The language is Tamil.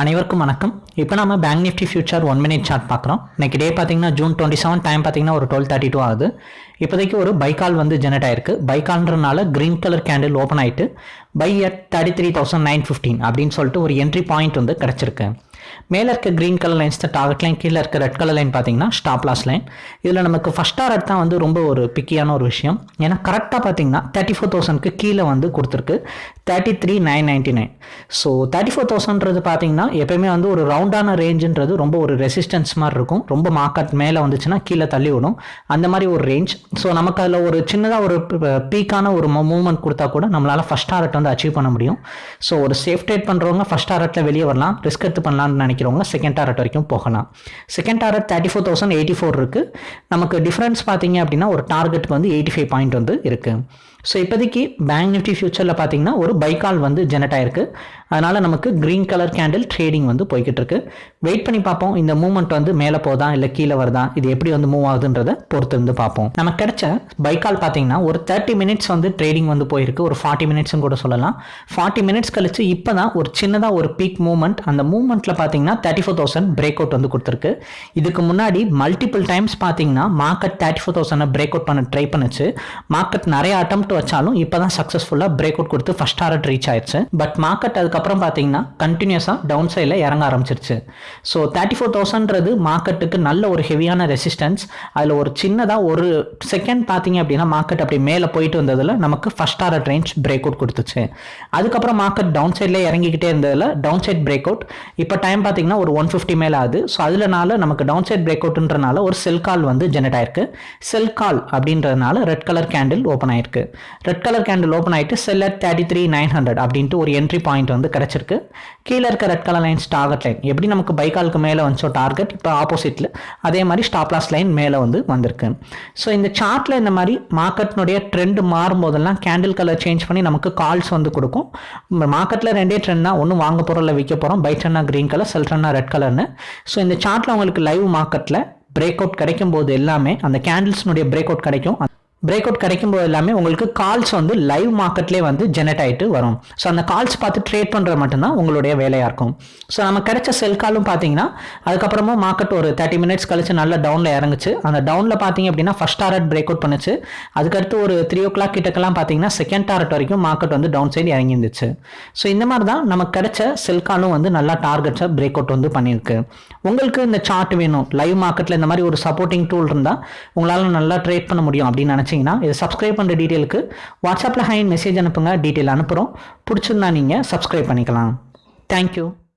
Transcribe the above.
அனைவருக்கும் வணக்கம். இப்போ நம்ம bank Nifty future one minute chart பார்க்குறோம். இன்னைக்கு டே பார்த்தீங்கன்னா ஜூன் டுவெண்ட்டி செவன் டைம் பார்த்தீங்கன்னா ஒரு டுவெல் தேர்ட்டி டூ ஆகுது. இப்போதைக்கு ஒரு பைக்கால் வந்து ஜெனரேட் ஆயிருக்கு. பைக்கால்ன்றனால க்ரீன் கலர் கேண்டில் ஓப்பன் ஆயிட்டு buy at thirty three thousand nine fifteen அப்படின்னு சொல்லிட்டு ஒரு என்ட்ரி பாயிண்ட் வந்து கிடச்சிருக்கு. மேலே இருக்க க்ரீன் கலர் லைன்ஸ் தான் டார்கெட் லைன் கீழே இருக்க ரெட் கலர் லைன் பார்த்தீங்கன்னா ஸ்டாப் லாஸ் லைன் இதில் நமக்கு ஃபஸ்ட் டார்கெட் தான் வந்து ரொம்ப ஒரு பிக்கியான ஒரு விஷயம். ஏன்னா கரெக்டாக பார்த்தீங்கன்னா தேர்ட்டி ஃபோர் தௌசண்ட்க்கு கீழே வந்து கொடுத்துருக்கு. Thirty three nine ninety nine so thirty four தௌசண்ட்றது பார்த்தீங்கன்னா எப்பயுமே வந்து ஒரு ரவுண்டான ரேஞ்சுன்றது ரொம்ப ஒரு ரெசிஸ்டன்ஸ் மாதிரி இருக்கும். ரொம்ப மார்க்கெட் மேலே வந்துச்சுன்னா கீழே தள்ளி விடும். அந்த மாதிரி ஒரு ரேஞ்ச் ஸோ நமக்கு அதில் ஒரு சின்னதாக ஒரு பீக்கான ஒரு மூவ்மெண்ட் கொடுத்தா கூட நம்மளால் ஃபஸ்ட் டாரட் வந்து அச்சீவ் பண்ண முடியும். ஸோ ஒரு சேஃப் ட்ரேட் பண்ணுறவங்க ஃபஸ்ட் டாரட்டில் வெளியே வரலாம். ரிஸ்க் எடுத்து பண்ணலாம்னு நினைக்கிறவங்க செகண்ட் டாரட் வரைக்கும் போகலாம். Second target thirty four thousand eighty four இருக்குது நமக்கு டிஃப்ரென்ஸ் பார்த்தீங்க அப்படின்னா ஒரு டார்கெட்டுக்கு வந்து எயிட்டி ஃபைவ் பாயிண்ட் வந்து இருக்குது ஸோ இப்போதைக்கு பேங்க் நிஃப்டி ஃபியூச்சரில் பார்த்தீங்கன்னா ஒரு பைக்கால் வந்து ஜெனரேட் ஆயிருக்கு. அதனால் நமக்கு க்ரீன் கலர் கேண்டில் ட்ரேடிங் வந்து போய்கிட்டு இருக்கு. வெயிட் பண்ணி பார்ப்போம். இந்த மூவ்மெண்ட் வந்து மேலே போதா இல்லை கீழே வருதா? இது எப்படி வந்து மூவ் ஆகுதுன்றதை பொறுத்து இருந்து பார்ப்போம். நமக்கு கிடைச்ச பைக்கால் பார்த்தீங்கன்னா ஒரு தேர்ட்டி மினிட்ஸ் வந்து ட்ரேடிங் வந்து போயிருக்கு. ஒரு ஃபார்ட்டி மினிட்ஸ்னு கூட சொல்லலாம். ஃபார்ட்டி மினிட்ஸ் கழிச்சு இப்போ தான் ஒரு சின்னதாக ஒரு பீக் மூவ்மெண்ட் அந்த மூவ்மெண்ட்டில் பார்த்தீங்கன்னா thirty four thousand break out வந்து கொடுத்துருக்கு. இதுக்கு முன்னாடி மல்டிபிள் டைம்ஸ் பார்த்தீங்கன்னா market thirty four thousand break out பண்ண ட்ரை பண்ணுச்சு. மார்க்கெட் நிறைய அட்டம் வச்சாலும் இப்போ தான் சக்ஸஸ்ஃபுல்லாக பிரேக் அவுட் கொடுத்து ஃபஸ்ட் டாரட் ரீச் ஆயிடுச்சு. பட் மார்க்கெட் அதுக்கப்புறம் பார்த்தீங்கன்னா கண்டினியூஸாக டவுன் சைடில் இறங்க ஆரம்பிச்சிருச்சு. ஸோ தேர்ட்டி ஃபோர் தௌசண்ட்றது மார்க்கெட்டுக்கு நல்ல ஒரு ஹெவியான ரெசிஸ்டன்ஸ் அதில் ஒரு சின்னதாக ஒரு செகண்ட் பார்த்தீங்க அப்படின்னா மார்க்கெட் அப்படி மேலே போயிட்டு வந்ததில் நமக்கு first target range break out கொடுத்துச்சு. அதுக்கப்புறம் மார்க்கெட் டவுன் சைடில் இறங்கிக்கிட்டே இருந்ததில் டவுன் சைட் பிரேக் அவுட் இப்போ டைம் பார்த்தீங்கன்னா ஒரு ஒன் ஃபிஃப்டி மேலே ஆகுது. ஸோ அதுலனால நமக்கு டவுன் சைட் பிரேக் அவுட்ன்றனால ஒரு செல் கால் வந்து ஜெனரேட் ஆயிருக்கு. செல் கால் அப்படின்றதுனால ரெட் கலர் கேண்டில் ஓப்பன் ஆயிருக்கு. ரெட் கலர் கேண்டில் ஓப்பன் ஆகிட்டு seller thirty three nine hundred அப்படின்ட்டு ஒரு என்ட்ரி பாயிண்ட் வந்து கிடச்சிருக்கு. கீழே இருக்க red colour lines target line எப்படி நமக்கு பைக்காலுக்கு மேலே வந்துச்சோ டார்கெட் இப்போ ஆப்போசிட்டில் அதே மாதிரி ஸ்டாப்லாஸ் லைன் மேலே வந்து வந்திருக்கு. ஸோ இந்த சார்ட்டில் இந்த மாதிரி மார்க்கெட்னுடைய ட்ரெண்ட் மாறும்போதெல்லாம் கேண்டில் கலர் சேஞ்ச் பண்ணி நமக்கு கால்ஸ் வந்து கொடுக்கும். மார்க்கெட்டில் ரெண்டே ட்ரெண்ட் தான். ஒன்று வாங்க போகிறோம் இல்லை விற்க போகிறோம் பை ட்ரெண்டாக க்ரீன் கலர் செல் ட்ரெண்டாக ரெட் கலர்னு ஸோ இந்த சார்ட்டில் உங்களுக்கு லைவ் மார்க்கெட்டில் பிரேக் அவுட் கிடைக்கும் போது எல்லாமே அந்த கேண்டில்ஸ்னுடைய பிரேக் அவுட் கிடைக்கும். பிரேக் அவுட் கிடைக்கும் போது எல்லாமே உங்களுக்கு கால்ஸ் வந்து லைவ் மார்க்கெட்லேயே வந்து ஜெனரேட் ஆகிட்டு வரும். ஸோ அந்த கால்ஸ் பார்த்து ட்ரேட் பண்ணுறது மட்டும்தான் உங்களுடைய வேலையாக இருக்கும். ஸோ நம்ம கிடைச்ச செல் காலும் பார்த்தீங்கன்னா அதுக்கப்புறமா மார்க்கெட் ஒரு தேர்ட்டி மினிட்ஸ் கழிச்சு நல்ல டவுனில் இறங்குச்சு. அந்த டவுனில் பார்த்தீங்க அப்படின்னா ஃபஸ்ட் டாரட் பிரேக் அவுட் பண்ணுச்சு. அதுக்கடுத்து ஒரு த்ரீ ஓ கிளாக் கிட்டக்கெல்லாம் பார்த்தீங்கன்னா செகண்ட் டாரட் வரைக்கும் மார்க்கெட் வந்து டவுன் சைடு இறங்கி இருந்துச்சு. ஸோ இந்த மாதிரி தான் நமக்கு கிடைச்ச செல் காலும் வந்து நல்லா டார்கெட்ஸை பிரேக் அவுட் வந்து பண்ணியிருக்கு. உங்களுக்கு இந்த சார்ட் வேணும். லைவ் மார்க்கெட்டில் இந்த மாதிரி ஒரு சப்போர்ட்டிங் டூல் இருந்தால் உங்களால் நல்லா ட்ரேட் பண்ண முடியும் அப்படின்னு நினச்சி நினச்சிங்கன்னா இதை சப்ஸ்கிரைப் பண்ணுற டீட்டெயிலுக்கு வாட்ஸ்அப்பில் ஹைன் மெசேஜ் அனுப்புங்க. டீட்டெயில் அனுப்புகிறோம் பிடிச்சிருந்தா நீங்கள் சப்ஸ்கிரைப் பண்ணிக்கலாம். தேங்க்யூ